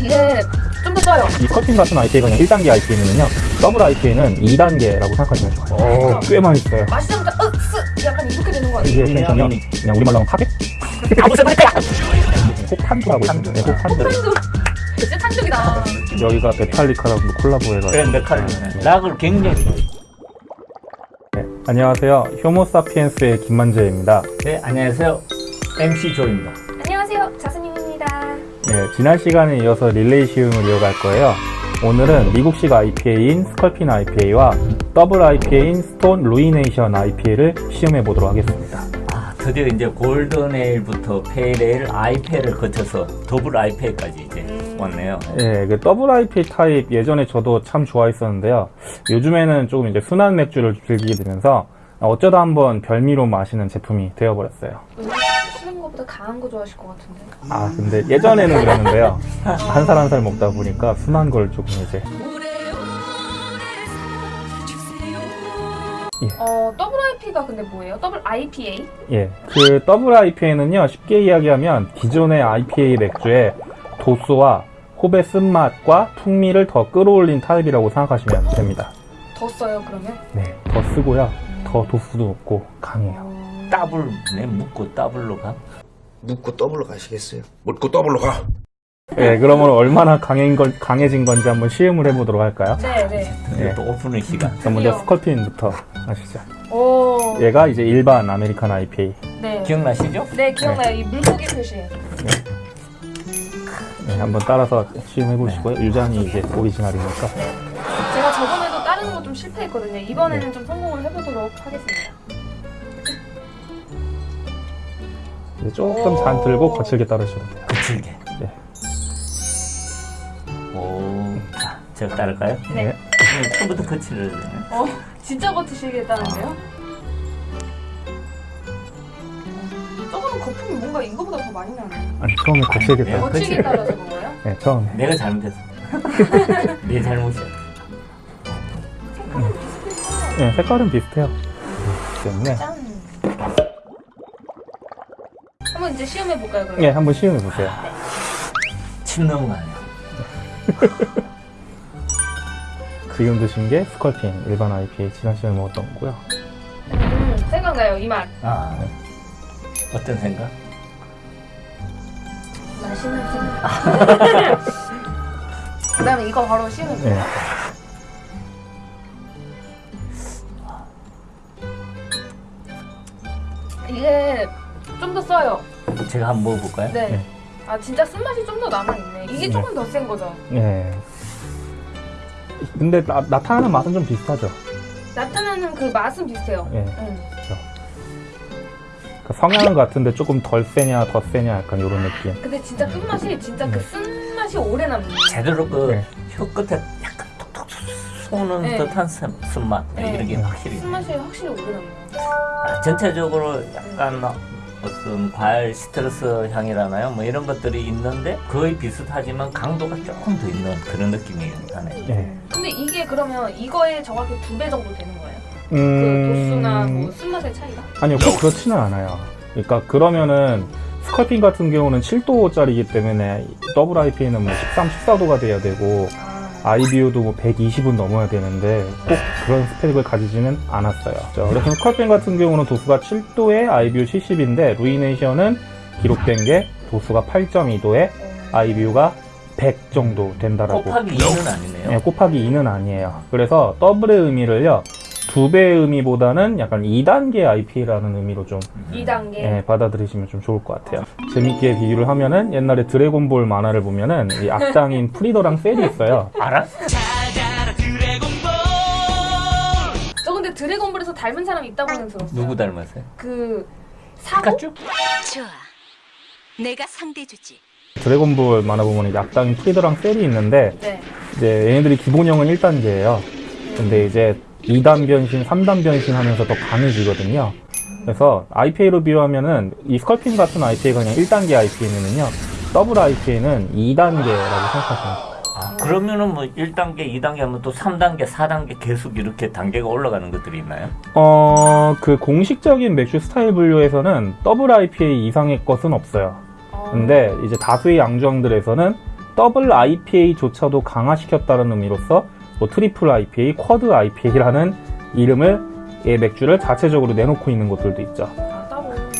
이게 좀더 써요. 이 스컬핀 같은 IPA가 그냥 1단계 IPA면요. 더블 IPA는 2단계라고 생각하시면 좋아요. 오, 꽤 맛있어요. 마시자마자 으쓰 약간 이렇게 되는 거 같아요. 이게 텐션이 그냥 우리말로 하면 파괴? 홉탄두라고 있습니다 네, 홉탄두. 탄두. 진짜 탄두기다. 여기가 메탈리카라고 콜라보해가지고. 그래 메칼 락을 굉장히 좋아해요. 네, 안녕하세요. 효모사피엔스의 김만재입니다. 네 안녕하세요. MC 조입니다 네, 지난 시간에 이어서 릴레이 시음을 이어갈 거예요 오늘은 미국식 IPA인 스컬핀 IPA와 더블 IPA인 스톤 루이네이션 IPA를 시음해 보도록 하겠습니다 아 드디어 이제 golden ale부터 pale ale IPA를 거쳐서 더블 IPA까지 이제 음. 왔네요 예, 그 더블 IPA 타입 예전에 저도 참 좋아했었는데요. 요즘에는 조금 이제 순한 맥주를 즐기게 되면서 어쩌다 한번 별미로 마시는 제품이 되어버렸어요. 쓰는 것보다 강한 거 좋아하실 것 같은데. 아, 근데 예전에는 그랬는데요. 한 살 한 살 먹다 보니까 순한 걸 조금 이제. 어 더블 IPA가 근데 뭐예요? 더블 IPA? 예. 그 더블 IPA는요, 쉽게 이야기하면 기존의 IPA 맥주의 도수와 홉의 쓴맛과 풍미를 더 끌어올린 타입이라고 생각하시면 됩니다. 더 써요 그러면? 네. 더 쓰고요. 더 도수도 높고 강해요. 어... 더블 내 묻고 더블로 가 묻고 더블로 가시겠어요? 묻고 더블로 가. 예, 그러면 얼마나 강해진, 건, 강해진 건지 한번 시음을 해보도록 할까요? 네 네. 네. 또 오픈의 시간 자, 먼저. 스컬핀부터 하시죠. 오. 얘가 이제 일반 American IPA. 네. 기억나시죠? 네 기억나요. 이 물고기 표시. 네, 한번 따라서 시음해보시고요. 유장이 이제 오리지널이니까. 제가 저번에도 다른 거 좀 실패했거든요. 이번에는 좀 성공을 해보도록 하겠습니다. 조금 잔 들고 거칠게 따르시면 돼요. 거칠게 네. 오 자 제가 따를까요? 네. 네. 네, 처음부터 거칠을 어 진짜 거치시겠다는데요? 저거는 거품이 뭔가 이거보다 더 많이 나네. 아니, 처음에 거칠게 네. 따르 거치기 따라서 그런 거예요? 네, 처음에. 내가 잘못했어 내 잘못이야 네, 색깔은 비슷해요. 때문에. 짠. 한번 이제 시험해 볼까요 그러면? 네, 한번 시음해보세요. 침 넘어가네 지금 드신 게 스컬핀 일반 IPA 지난 시간에 먹었던 거고요. 음, 생각나요 이 맛. 아 어떤 생각? 맛있는 생각. 그다음에 이거 바로 시험해 볼게요. 네. 이게 좀 더 써요. 제가 한번 먹어볼까요? 네. 네. 아 진짜 쓴맛이 좀 더 남아있네. 이게 네. 조금 더 센 거죠. 네. 근데 나, 나타나는 맛은 좀 비슷하죠. 나타나는 그 맛은 비슷해요. 예. 응. 그 성향은 같은데 조금 덜 세냐 더 세냐 약간 이런 느낌. 근데 진짜 끝맛이 진짜 그 네. 쓴맛이 오래 남는. 제대로 그 네. 혀 끝에 약간 톡톡 쏘는 네. 듯한 쓴- 쓴맛 네. 이런 게 확실히 쓴맛이 확실히 오래 남는. 아, 전체적으로 약간 어떤 과일 시트러스 향이라나요? 뭐 이런 것들이 있는데 거의 비슷하지만 강도가 조금 더 있는 그런 느낌이 나네. 예. 근데 이게 그러면 이거에 정확히 두 배 정도 되는 거예요? 그 음... 도수나 뭐 쓴맛의 차이가? 아니요, 꼭 그렇지는 않아요. 그러니까 그러면은 스컬핀 같은 경우는 7도짜리이기 때문에 더블 IPA는 뭐 13, 14도가 돼야 되고 아, IBU도 뭐 120은 넘어야 되는데 꼭 그런 스펙을 가지지는 않았어요. 자, 그래서 스컬핀 같은 경우는 도수가 7도에 IBU 70인데 루이네이션은 기록된 게 도수가 8.2도에 IBU가 100 정도 된다라고. 곱하기 2는 아니네요. 네, 곱하기 2는 아니에요. 그래서 더블의 의미를요. 두 배의 의미보다는 약간 2단계 IPA라는 의미로 좀 2단계. 예, 받아들이시면 좀 좋을 것 같아요. 재밌게 비교를 하면은 옛날에 드래곤볼 만화를 보면은 이 악당인 프리더랑 셀이 있어요. 알아? 저 근데 드래곤볼에서 닮은 사람 있다고는 들었어요. 누구 닮았어요? 그 사고? 피카츄? 좋아. 내가 상대주지. 드래곤볼 만화 보면 이 악당인 프리더랑 셀이 있는데 네. 이제 얘네들이 기본형은 1단계예요. 근데 이제 2단 변신, 3단 변신 하면서 더 강해지거든요. 그래서 IPA로 비유하면은 이 스컬핀 같은 IPA가 그냥 1단계 IPA면은요. 더블 IPA는 2단계라고 생각하시면 돼요. 아, 그러면은 뭐 1단계, 2단계 하면 또 3단계, 4단계 계속 이렇게 단계가 올라가는 것들이 있나요? 어, 그 공식적인 맥주 스타일 분류에서는 더블 IPA 이상의 것은 없어요. 어, 근데 이제 다수의 양조장들에서는 더블 IPA조차도 강화시켰다는 의미로서 뭐 트리플 IPA, quad IPA라는 이름을 이 맥주를 자체적으로 내놓고 있는 곳들도 있죠. 아.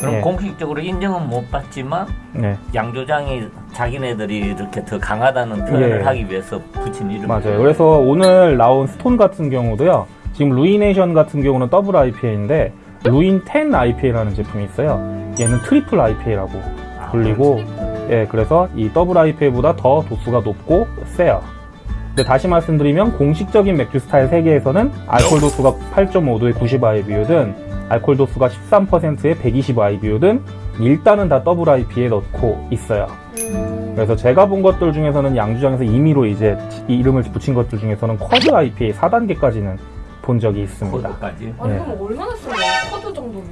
그럼 예. 공식적으로 인정은 못 받지만 네, 양조장이 자기네들이 이렇게 더 강하다는 표현을 예. 하기 위해서 붙인 이름. 맞아요. 그래서 오늘 나온 스톤 같은 경우도요. 지금 루이네이션 같은 경우는 더블 IPA인데 루인 10 IPA라는 제품이 있어요. 얘는 트리플 IPA라고 아, 불리고 예, 그래서 이 더블 IPA보다 더 도수가 높고 세요. 근데 다시 말씀드리면 공식적인 맥주 스타일 세계에서는 알코올 도수가 8.5도에 90 IBU든 알코올 도수가 13%에 120 IBU든 일단은 다 더블 IPA에 넣고 있어요. 음. 그래서 제가 본 것들 중에서는 양조장에서 임의로 이제 이 이름을 붙인 것들 중에서는 quad IPA 4단계까지는 본 적이 있습니다. quad까지. 아니 예. 그럼 얼마나 쓰는 거야? quad 정도면?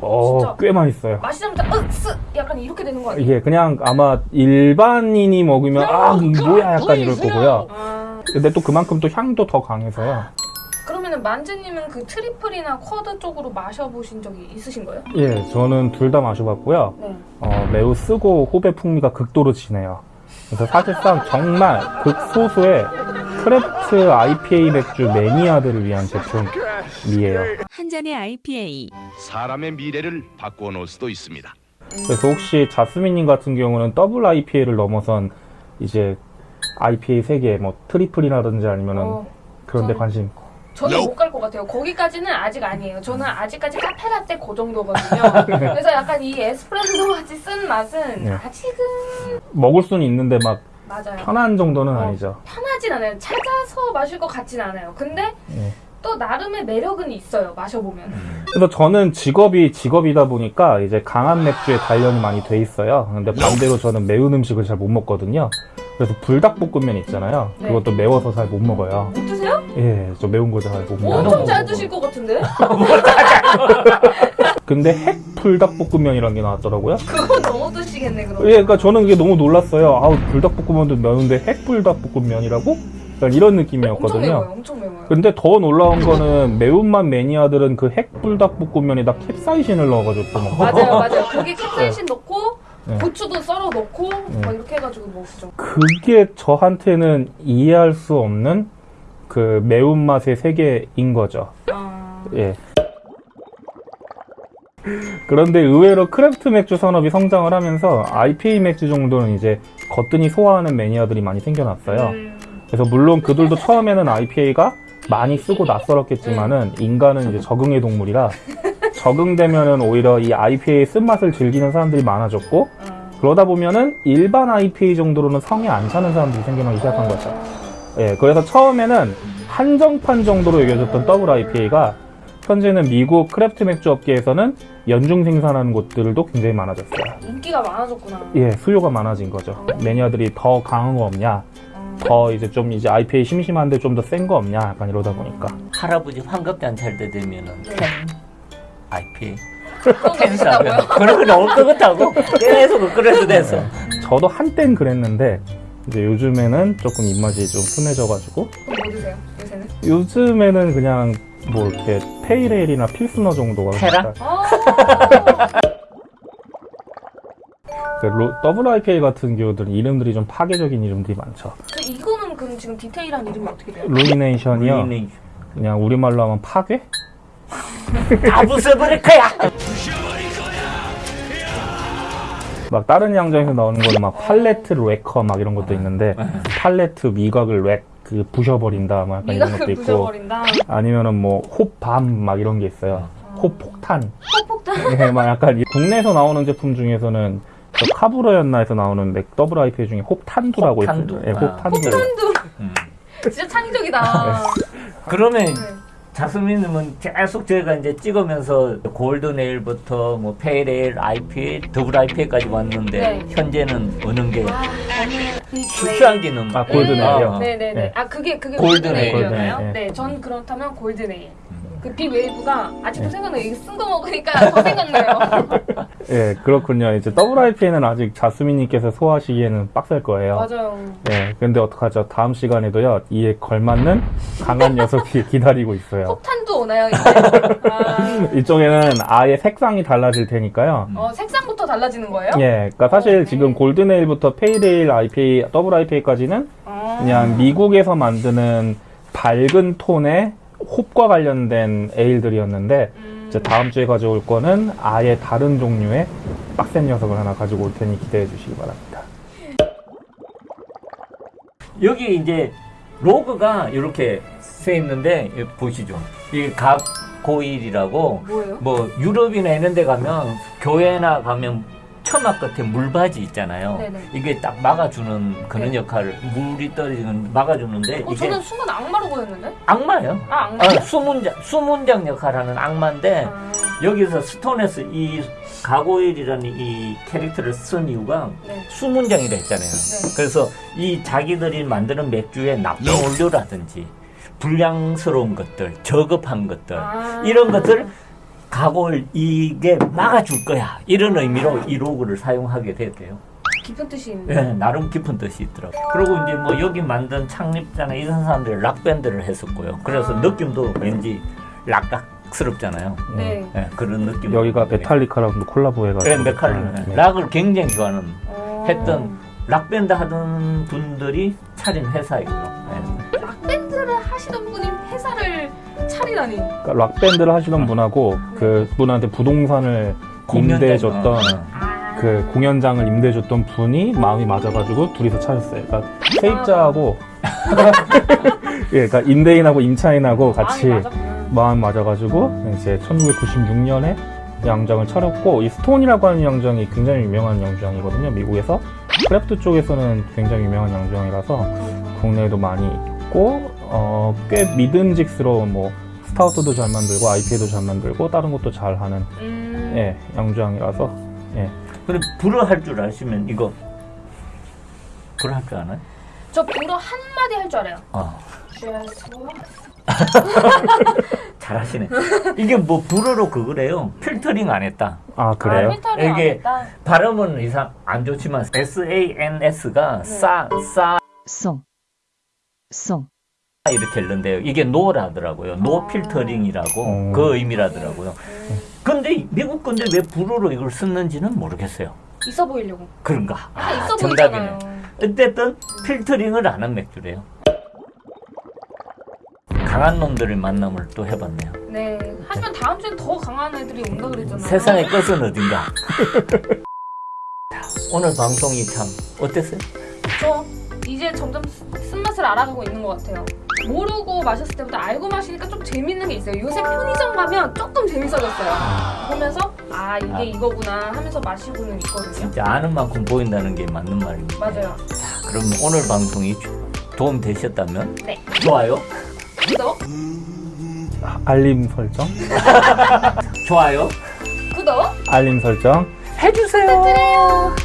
어. 꽤 써요. 마시자마자 으쓰 약간 이렇게 되는 거 아니에요? 이게 그냥 아마 일반인이 먹으면 아 이거 뭐야 약간 이럴 거고요. 아, 근데 또 그만큼 또 향도 더 강해서요. 그러면은 만재님은 그 트리플이나 quad 쪽으로 마셔보신 적이 있으신 거예요? 예, 저는 둘 다 마셔봤고요. 네. 어, 매우 쓰고 홉의 풍미가 극도로 진해요. 그래서 사실상 정말 극소수의 craft IPA 맥주 매니아들을 위한 제품 이에요. 한 잔의 IPA. 사람의 미래를 바꾸어 놓을 수도 있습니다. 그래서 혹시 자스민님 같은 경우는 더블 IPA를 넘어선 이제 IPA 세계 뭐 트리플이라든지 아니면은 어, 그런 데 관심 저는 못 갈 것 같아요. 거기까지는 아직 아니에요. 저는 아직까지 카페라떼 그 정도거든요. 그래서 약간 이 에스프레소 같이 쓴 맛은 네. 아직은 먹을 수는 있는데 막 맞아요. 편한 정도는 어. 아니죠. 편하진 않아요. 찾아서 마실 것 같진 않아요. 근데 예. 또 나름의 매력은 있어요. 마셔보면. 그래서 저는 직업이 직업이다 보니까 이제 강한 맥주에 단련이 많이 돼 있어요. 근데 반대로 저는 매운 음식을 잘 못 먹거든요. 그래서 불닭볶음면 있잖아요. 네. 그것도 매워서 잘 못 먹어요. 못 드세요? 예, 저 매운 거 잘 못 먹어요. 엄청 잘 드실 것 같은데? 근데 핵 불닭볶음면이라는 게 나왔더라고요. 그건 너무 드시겠네 그럼. 예, 그러니까 저는 이게 너무 놀랐어요. 아우 불닭볶음면도 매운데 핵 불닭볶음면이라고? 이런 엄청 느낌이었거든요. 매워요. 엄청 매워요. 근데 더 놀라운 거는 매운맛 매니아들은 그 핵 불닭볶음면에다 캡사이신을 넣어가지고 또 먹고 맞아요, 맞아요. 거기 캡사이신 넣고 네. 고추도 썰어 넣고 네. 막 이렇게 해가지고 먹죠. 그게 저한테는 이해할 수 없는 그 매운맛의 세계인 거죠. 아, 예. 그런데 의외로 craft 맥주 산업이 성장을 하면서 IPA 맥주 정도는 이제 거뜬히 소화하는 매니아들이 많이 생겨났어요. 음, 그래서 물론 그들도 처음에는 IPA가 많이 쓰고 낯설었겠지만은 인간은 이제 적응의 동물이라 적응되면은 오히려 이 IPA의 쓴맛을 즐기는 사람들이 많아졌고 아. 그러다 보면은 일반 IPA 정도로는 성에 안 차는 사람들이 생겨나기 시작한 거죠. 예, 그래서 처음에는 한정판 정도로 여겨졌던 더블 IPA가 현재는 미국 craft 맥주 업계에서는 연중 생산하는 곳들도 굉장히 많아졌어요. 인기가 많아졌구나. 예, 수요가 많아진 거죠. 매니아들이 더 강한 거 없냐, 아. 더 이제 좀 이제 IPA 심심한데 좀 더 센 거 없냐, 약간 이러다 보니까. 할아버지 환갑잔치 할 때 되면은 네. ten IPA 그런 거 나올 것 같다고 계속 그래도 됐어. 저도 한땐 그랬는데 이제 요즘에는 조금 입맛이 좀 순해져가지고 뭐 드세요? 요새는? 요즘에는 그냥 뭐 이렇게 pale ale이나 필스너 정도가 테라? 아, 그 로- 더블 IPA 같은 경우들은 이름들이 좀 파괴적인 이름들이 많죠. 저 이거는 그럼 지금 디테일한 이름이 어떻게 돼요? 루이네이션이요. 우리는 그냥 우리말로 하면 파괴? 다 부숴버릴 거야. 막 다른 양조장에서 나오는 거는 막 Palate Wrecker 막 이런 것도 있는데 palate 미각을 wreck 그 부셔버린다 막 약간 이런 것도 있고 부셔버린다. 아니면은 뭐 홉 bomb 막 이런 게 있어요. 홉폭탄. 홉폭탄. 네, 막 약간 이- 국내에서 나오는 제품 중에서는 저 카브루였나에서 나오는 맥 더블 IPA 중에 홉탄두라고 홉탄두. 있어요. 예, 아. 홉탄두. 음. 진짜 창의적이다. 그러면 네. 자스민은 계속 저희가 이제 찍으면서 golden ale부터 뭐 pale ale, IPA, 더블 IPA까지 왔는데 네. 현재는 어느 게 아, 저는 슈프랑기는 아, golden ale이요? 어, 어. 네네네. 네. 아 그게 그게 골드네일. 골드네일이었나요? 골드네일, 네, 전 그렇다면 골드네일. 그 Big Wave가 아직도 네. 생각나요. 이거 쓴 거 먹으니까 더 생각나요. 예, 그렇군요. 이제 더블 IPA는 아직 자스민님께서 소화하시기에는 빡셀 거예요. 맞아요. 예, 근데 어떡하죠? 다음 시간에도요, 이에 걸맞는 강한 녀석이 기다리고 있어요. 폭탄도 오나요 이제? 아, 이쪽에는 아예 색상이 달라질 테니까요. 어 색상부터 달라지는 거예요? 예, 그러니까 사실 네. 지금 golden ale부터 pale ale IPA, 더블 IPA까지는 아. 그냥 미국에서 만드는 밝은 톤의 홉과 관련된 ale들이었는데 음. 이제 다음 주에 가져올 거는 아예 다른 종류의 빡센 녀석을 하나 가지고 올 테니 기대해 주시기 바랍니다. 여기 이제 로고가 이렇게 써 있는데 여기 보시죠. 이게 갑고일이라고 뭐예요? 뭐 유럽이나 이런 데 가면 교회나 가면 처막 끝에 물바지 있잖아요. 네네. 이게 딱 막아주는 그런 네. 역할을 물이 떨어지는 막아주는데 어, 이게 저는 순간 악마로 보였는데? 악마예요. 아, 악마? 아, 수문장 수문장 역할하는 악마인데 아, 여기서 스톤에서 이 가고일이라는 이 캐릭터를 쓴 이유가 네. 수문장이라 했잖아요. 네. 그래서 이 자기들이 만드는 맥주에 나쁜 원료라든지 불량스러운 것들, 저급한 것들 아. 이런 것들 가골 이게 막아줄 거야 이런 의미로 이 로고를 사용하게 됐대요. 깊은 뜻이 있네. 예, 나름 깊은 뜻이 있더라고. 요 그리고 이제 뭐 여기 만든 창립자나 이런 사람들이 락 밴드를 했었고요. 그래서 아. 느낌도 왠지 락락스럽잖아요. 네. 예, 그런 느낌. 여기가 Metallica랑도 콜라보 해가지고 네, 메탈 네. 락을 굉장히 좋아하는 어. 했던 락 밴드 하던 분들이 차린 회사이고요. 예. 락밴드를 하시던 분이 회사를 차리다니. 그러니까 락 밴드를 하시던 분하고 그 분한테 부동산을. 임대해줬던 아. 그 공연장을 임대해줬던 분이 마음이 맞아가지고 둘이서 차렸어요. 그러니까 세입자하고 예, 그러니까 임대인하고 임차인하고 같이. 마음 맞아가지고 이제 1996년에 양조장을 차렸고 이 Stone이라고 하는 양조장이 굉장히 유명한 양조장이거든요. 미국에서 craft 쪽에서는 굉장히 유명한 양조장이라서 국내에도 많이 있고 어, 꽤 믿음직스러운 뭐 stout도 잘 만들고 IPA도 잘 만들고 다른 것도 잘 하는 음. 예, 양조장이라서 예. 그리고 불어 할줄 아시면 이거 불어 할줄 아나요? 저 불어 한마디 할 줄 알아요. 어? 잘하시네. 이게 뭐 불어로 그거래요. 필터링 안 했다. 아 그래요? 아, 이게 했다. 발음은 이상 안 좋지만 S A N S가 싸, 싸 sans, sans. 이렇게 읽는데요. 이게 no라더라고요. no 아. 필터링이라고 음. 그 의미라더라고요. 근데 미국 건데 왜 불어로 이걸 썼는지는 모르겠어요. 있어 보이려고. 그런가? 아, 있어 정답이네. 보이잖아요. 어쨌든 필터링을 안 한 맥주래요. 강한 놈들을 만남을 또 해봤네요. 네. 하지만 다음 주엔 더 강한 애들이 온다 그랬잖아요. 세상의 끝은 어딘가. 자, 오늘 방송이 참 어땠어요? 저 이제 점점 쓰- 쓴맛을 알아가고 있는 것 같아요. 모르고 마셨을 때보다 알고 마시니까 좀 재밌는 게 있어요. 요새 편의점 가면 조금 재밌어졌어요. 보면서 아 이게 아. 이거구나 하면서 마시고는 있거든요. 진짜 아는 만큼 보인다는 게 맞는 말입니다. 맞아요. 자, 그럼 오늘 방송이 주- 도움 되셨다면 네. 좋아요, 구독, 알림 설정? 좋아요 구독 알림 설정 해주세요. 부탁드려요.